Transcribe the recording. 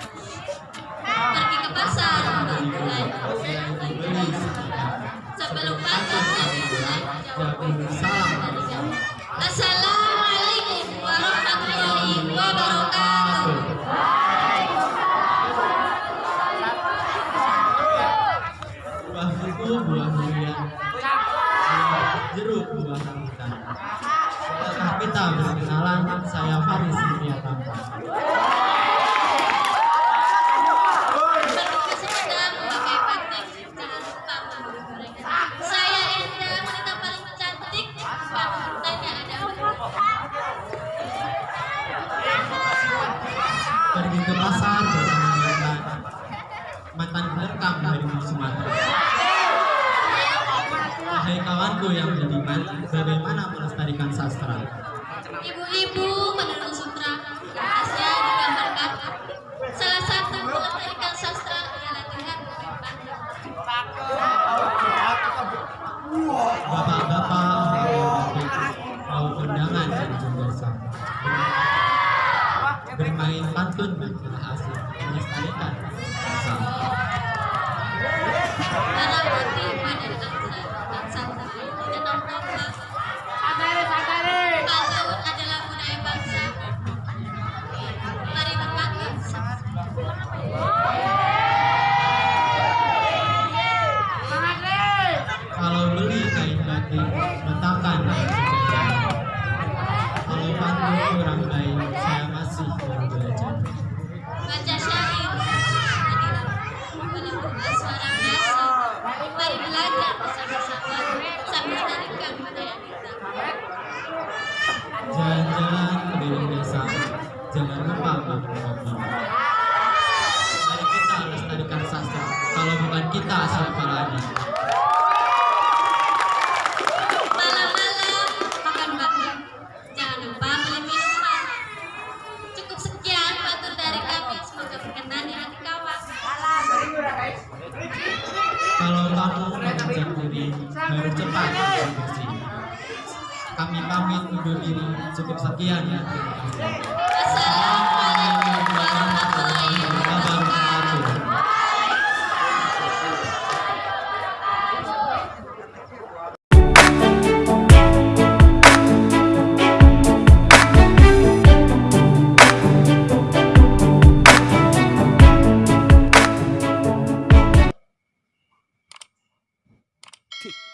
pergi ke pasar bulan lupa pasar jadi Assalamualaikum warahmatullahi wabarakatuh. Buah itu buah jeruk buah rambutan Kita berkenalan, saya Faris. Ke pasar bersama mantan perekam dari Sumatera Hai kawanku yang beriman, bagaimana melestarikan sastra? Ibu-ibu Bermain pantun adalah asik, melestarikan bangsa. Dan dan adalah budaya bangsa. Mari. Kalau beli kain batik, jangan lupa. Mari kita lestarikan sastra. Kalau bukan kita, siapa lagi? Malam-malam makan bakmi. Jangan lupa beli minuman. Cukup sekian pantun dari kami. Semoga berkenan di hati kawan. Kalau kamu mengajak diri, baru cepat bersih. Kami pamit undur diri. Cukup sekian ya. Terima kasih. Tick.